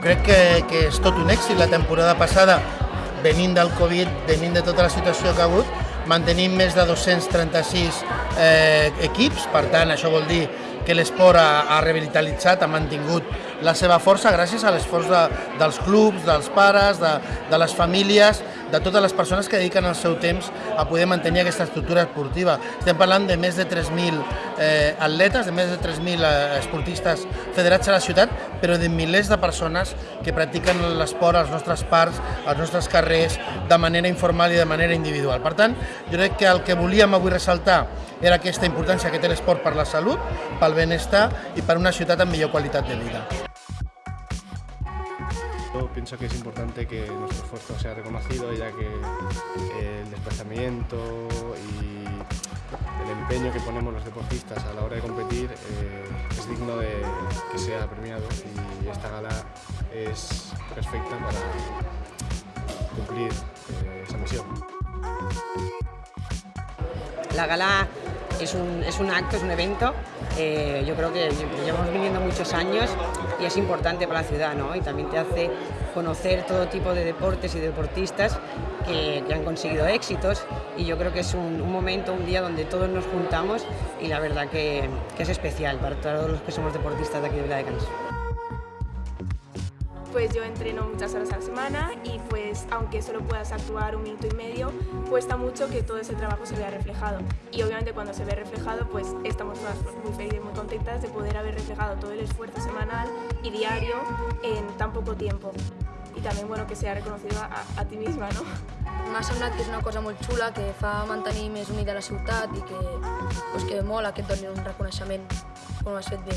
Crec que, que és tot un èxit la temporada passada, venint del Covid, venint de tota la situació que ha hagut, mantenim més de 236 eh, equips, per tant això vol dir que l'esport ha, ha revitalitzat, ha mantingut la seva força gràcies a l'esforç de, dels clubs, dels pares, de, de les famílies, de totes les persones que dediquen el seu temps a poder mantenir aquesta estructura esportiva. Estem parlant de més de 3.000 eh, atletes, de més de 3.000 eh, esportistes federats a la ciutat, però de milers de persones que practiquen l'esport als nostres parcs, als nostres carrers, de manera informal i de manera individual. Per tant, jo crec que el que volíem avui ressaltar era aquesta importància que té l'esport per la salut, pel benestar i per una ciutat amb millor qualitat de vida. Yo pienso que es importante que nuestro esfuerzo sea reconocido, ya que eh, el desplazamiento y el empeño que ponemos los deportistas a la hora de competir eh, es digno de que sea premiado y esta gala es perfecta para cumplir eh, esa misión. La gala es un, es un acto, es un evento. eh, yo creo que llevamos viviendo muchos años y es importante para la ciudad, ¿no? Y también te hace conocer todo tipo de deportes y deportistas que, han conseguido éxitos. Y yo creo que es un, momento, un día donde todos nos juntamos y la verdad que, que es especial para todos los que somos deportistas de aquí de Viladecans. Pues yo entreno muchas horas a la semana y pues aunque solo puedas actuar un minuto y medio, cuesta mucho que todo ese trabajo se vea reflejado. Y obviamente cuando se ve reflejado, pues estamos todas muy felices, muy contentas de poder haber reflejado todo el esfuerzo semanal y diario en tan poco tiempo. Y también bueno que sea reconocido a, a ti misma, ¿no? M'ha semblat que és una cosa molt xula, que fa mantenir més unida la ciutat i que, pues, que mola que et donin un reconeixement com has fet bé.